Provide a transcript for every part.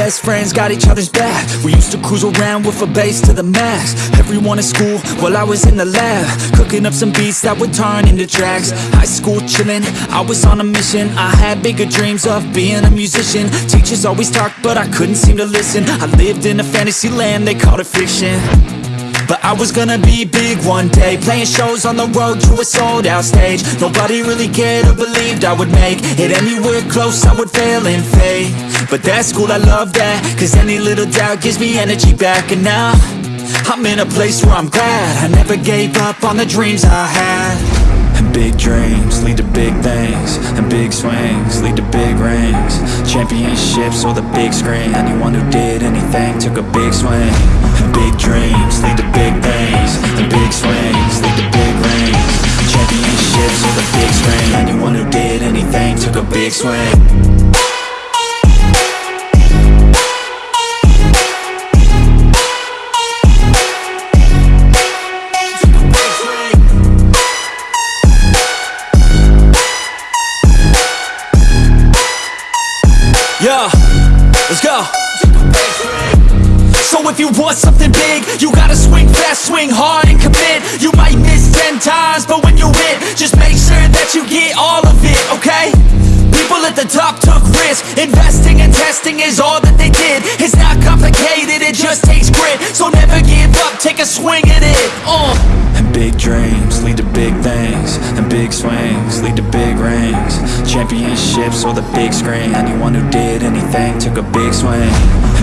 best friends got each other's back. We used to cruise around with a bass to the max. Everyone in school, while I was in the lab. Cooking up some beats that would turn into tracks High school chillin', I was on a mission. I had bigger dreams of being a musician. Teachers always talked, but I couldn't seem to listen. I lived in a fantasy land, they called it fiction but I was gonna be big one day Playing shows on the road to a sold out stage. Nobody really cared or believed I would make It anywhere close I would fail and fade But that's cool, I love that Cause any little doubt gives me energy back. And now I'm in a place where I'm glad. I never gave up on the dreams I had big dreams lead to big things And big swings lead to big rings. Championships or the big screen Anyone who did anything took a big swing. And big dreams lead to big things And big swings lead to big rings. Championships or the big screen Anyone who did anything took a big swing if you want something big, you gotta swing fast, swing hard and commit. You might miss 10 times, but when you hit, just make sure that you get all of it, okay? People at the top took risks, investing and testing is all that they did. It's not complicated, it just takes grit, so never give up, take a swing at it, uh. And big dreams lead to big things, and big swings lead to big rings. Championships or the big screen, anyone who did took a big swing.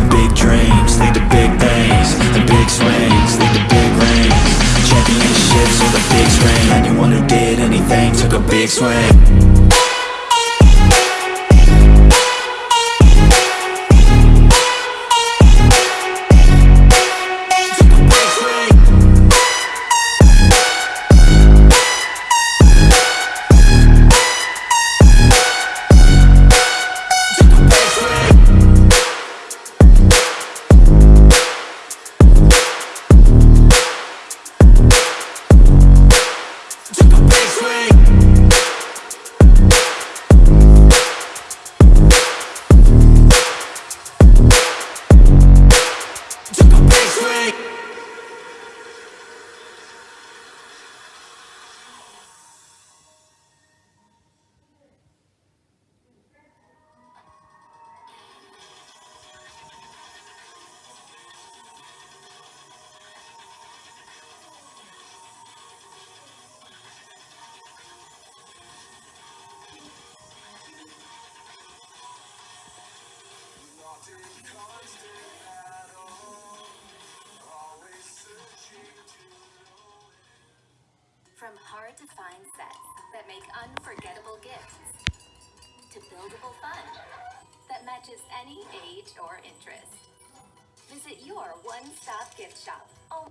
Big dreams lead to big things, and big swings lead to big rings. Championships or the big screen, anyone who did anything took a big swing From hard to find sets that make unforgettable gifts to buildable fun that matches any age or interest. Visit your one stop gift shop. Oh.